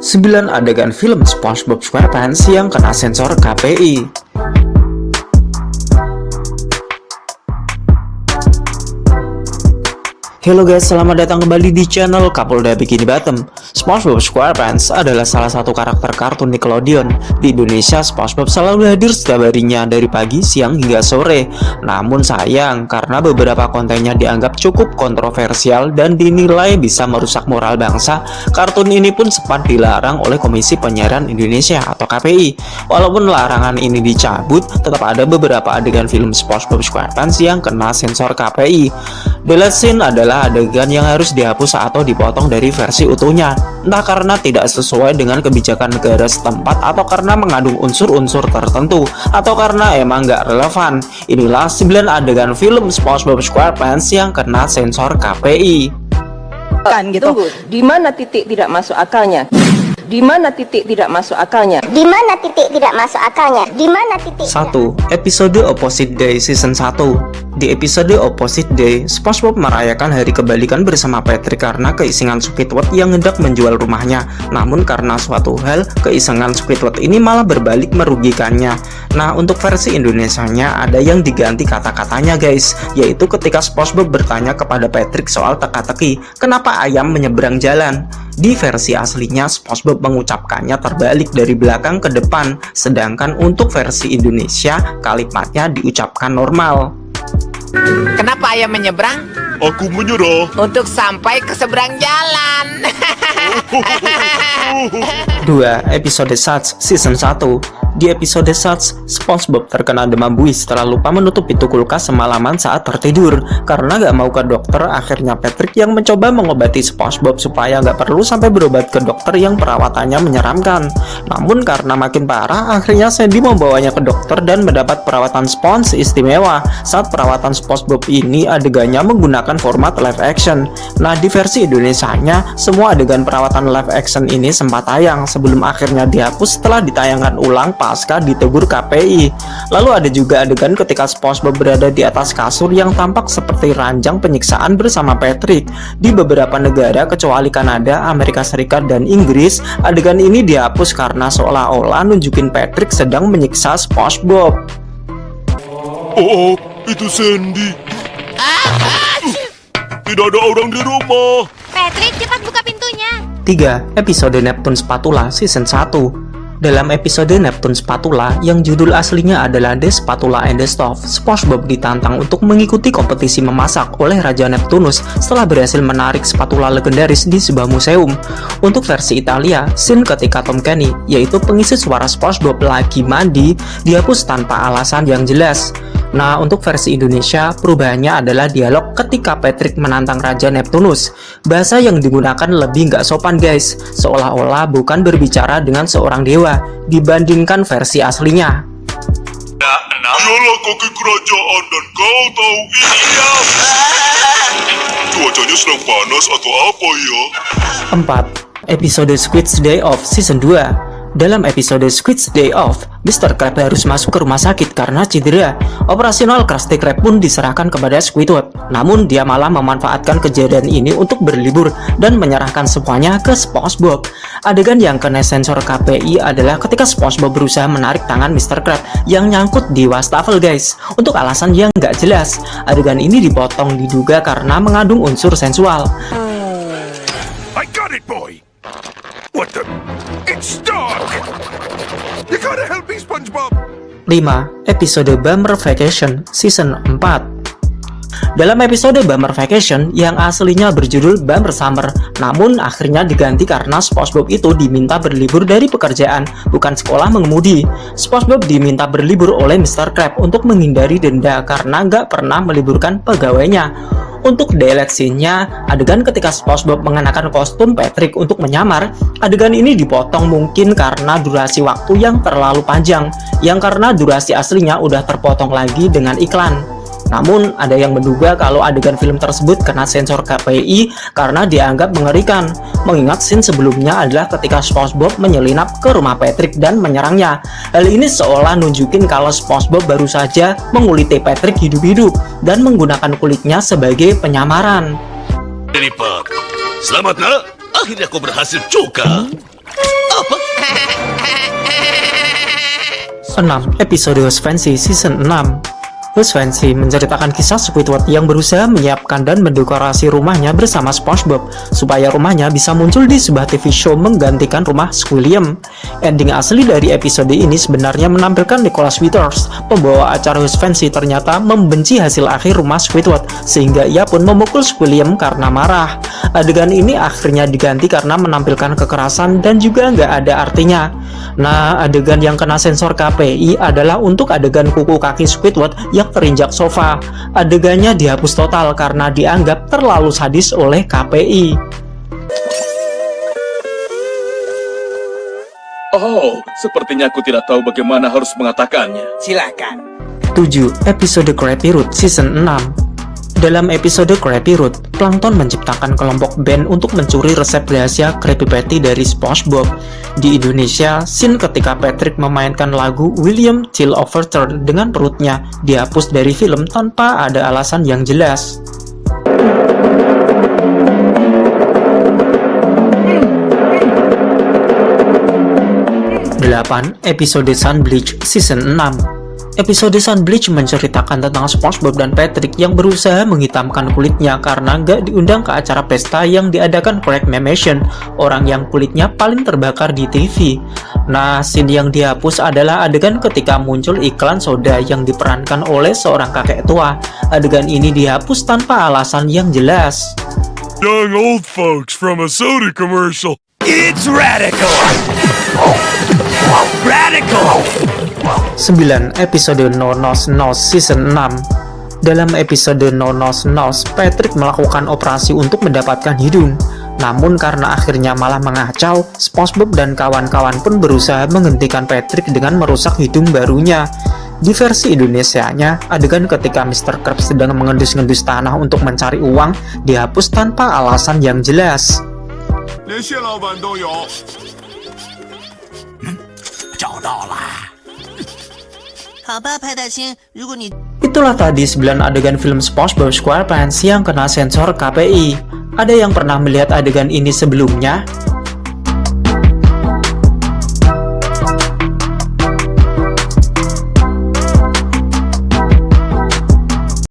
9 adegan film SpongeBob SquarePants yang kena sensor KPI. Halo guys, selamat datang kembali di channel Kapolda Bikini Bottom. SpongeBob SquarePants adalah salah satu karakter kartun Nickelodeon. Di Indonesia, SpongeBob selalu hadir setiap harinya dari pagi, siang, hingga sore. Namun sayang, karena beberapa kontennya dianggap cukup kontroversial dan dinilai bisa merusak moral bangsa, kartun ini pun sempat dilarang oleh Komisi Penyiaran Indonesia atau KPI. Walaupun larangan ini dicabut, tetap ada beberapa adegan film SpongeBob SquarePants yang kena sensor KPI. Last scene adalah adegan yang harus dihapus atau dipotong dari versi utuhnya, entah karena tidak sesuai dengan kebijakan negara setempat atau karena mengandung unsur-unsur tertentu, atau karena emang nggak relevan. Inilah 9 adegan film SpongeBob SquarePants yang kena sensor KPI. kan gitu. Tunggu, di mana titik tidak masuk akalnya? Di mana titik tidak masuk akalnya? Di mana titik tidak masuk akalnya? Di mana titik? 1. Episode Opposite Day Season 1 Di episode Opposite Day, SpongeBob merayakan hari kebalikan bersama Patrick karena keisengan Squidward yang hendak menjual rumahnya. Namun karena suatu hal, keisengan Squidward ini malah berbalik merugikannya. Nah, untuk versi Indonesianya ada yang diganti kata-katanya guys, yaitu ketika SpongeBob bertanya kepada Patrick soal teka-teki, kenapa ayam menyeberang jalan? Di versi aslinya, SpongeBob mengucapkannya terbalik dari belakang ke depan, sedangkan untuk versi Indonesia, kalimatnya diucapkan normal. Kenapa ayam menyeberang? Aku menyerah. Untuk sampai ke seberang jalan. 2. Episode Such Season 1 Di episode Such, SpongeBob terkena demam buih setelah lupa menutup pintu kulkas semalaman saat tertidur. Karena gak mau ke dokter, akhirnya Patrick yang mencoba mengobati SpongeBob supaya gak perlu sampai berobat ke dokter yang perawatannya menyeramkan. Namun karena makin parah, akhirnya Sandy membawanya ke dokter dan mendapat perawatan Sponge istimewa. Saat perawatan SpongeBob ini adegannya menggunakan format live action. Nah, di versi Indonesianya, semua adegan perawatan live action ini sempat tayang sebelum akhirnya dihapus setelah ditayangkan ulang pasca ditegur KPI. Lalu ada juga adegan ketika SpongeBob berada di atas kasur yang tampak seperti ranjang penyiksaan bersama Patrick. Di beberapa negara kecuali Kanada, Amerika Serikat, dan Inggris, adegan ini dihapus karena seolah-olah nunjukin Patrick sedang menyiksa SpongeBob. Oh, oh, itu Sandy. Tidak ada orang di rumah. Patrick. 3. Episode Neptune Spatula Season 1 Dalam episode Neptune Spatula yang judul aslinya adalah The Spatula and the Stove, SpongeBob ditantang untuk mengikuti kompetisi memasak oleh Raja Neptunus setelah berhasil menarik spatula legendaris di sebuah museum. Untuk versi Italia, scene ketika Tom Kenny, yaitu pengisi suara SpongeBob lagi mandi, dihapus tanpa alasan yang jelas. Nah, untuk versi Indonesia, perubahannya adalah dialog ketika Patrick menantang Raja Neptunus. Bahasa yang digunakan lebih nggak sopan guys, seolah-olah bukan berbicara dengan seorang dewa, dibandingkan versi aslinya. Dialah kaki kerajaan dan kau tahu ini ya. Cuacanya sedang panas atau apa ya? 4. Episode Squid's Day Off Season 2 dalam episode Squid's Day Off, Mr. Krab harus masuk ke rumah sakit karena cedera. Operasional Krusty Krab pun diserahkan kepada Squidward. Namun dia malah memanfaatkan kejadian ini untuk berlibur dan menyerahkan semuanya ke SpongeBob. Adegan yang kena sensor KPI adalah ketika SpongeBob berusaha menarik tangan Mr. Krab yang nyangkut di wastafel guys. Untuk alasan yang nggak jelas, adegan ini dipotong diduga karena mengandung unsur sensual. I got it, boy. What the? It's stuck. You gotta help me, SpongeBob. 5. Episode Bummer Vacation Season 4 dalam episode Bummer Vacation yang aslinya berjudul Bummer Summer, namun akhirnya diganti karena SpongeBob itu diminta berlibur dari pekerjaan, bukan sekolah mengemudi. SpongeBob diminta berlibur oleh Mr. Krab untuk menghindari denda karena nggak pernah meliburkan pegawainya. Untuk daylight scene-nya, adegan ketika SpongeBob mengenakan kostum Patrick untuk menyamar, adegan ini dipotong mungkin karena durasi waktu yang terlalu panjang, yang karena durasi aslinya udah terpotong lagi dengan iklan. Namun, ada yang menduga kalau adegan film tersebut kena sensor KPI karena dianggap mengerikan. Mengingat scene sebelumnya adalah ketika SpongeBob menyelinap ke rumah Patrick dan menyerangnya. Hal ini seolah nunjukin kalau SpongeBob baru saja menguliti Patrick hidup-hidup dan menggunakan kulitnya sebagai penyamaran. Jennifer, selamat nak. Akhirnya kau berhasil juga. 6. Episode Fancy Season 6 Fancy menceritakan kisah Squidward yang berusaha menyiapkan dan mendekorasi rumahnya bersama SpongeBob supaya rumahnya bisa muncul di sebuah TV show menggantikan rumah Squilliam. Ending asli dari episode ini sebenarnya menampilkan Nicholas Withers, pembawa acara Fancy ternyata membenci hasil akhir rumah Squidward sehingga ia pun memukul Squilliam karena marah. Adegan ini akhirnya diganti karena menampilkan kekerasan dan juga nggak ada artinya. Nah, adegan yang kena sensor KPI adalah untuk adegan kuku kaki Squidward yang terinjak sofa. Adegannya dihapus total karena dianggap terlalu sadis oleh KPI. Oh, sepertinya aku tidak tahu bagaimana harus mengatakannya. Silakan. 7. Episode Krabby Root Season 6 dalam episode Krabby Root, Plankton menciptakan kelompok band untuk mencuri resep rahasia Krabby Patty dari SpongeBob. Di Indonesia, scene ketika Patrick memainkan lagu William Till Overture dengan perutnya dihapus dari film tanpa ada alasan yang jelas. 8. Episode Sunbleach Season 6 Episode Sunbleach menceritakan tentang SpongeBob dan Patrick yang berusaha menghitamkan kulitnya karena gak diundang ke acara pesta yang diadakan Craig Mamation, orang yang kulitnya paling terbakar di TV. Nah, scene yang dihapus adalah adegan ketika muncul iklan soda yang diperankan oleh seorang kakek tua. Adegan ini dihapus tanpa alasan yang jelas. Young old folks from a soda commercial. It's radical! Radical! 9. Episode No Nos Nos Season 6 Dalam episode No Nos Nos, Patrick melakukan operasi untuk mendapatkan hidung. Namun karena akhirnya malah mengacau, SpongeBob dan kawan-kawan pun berusaha menghentikan Patrick dengan merusak hidung barunya. Di versi Indonesianya, adegan ketika Mr. Krabs sedang mengendus-ngendus tanah untuk mencari uang dihapus tanpa alasan yang jelas. 连 Itulah tadi 9 adegan film SpongeBob SquarePants yang kena sensor KPI. Ada yang pernah melihat adegan ini sebelumnya?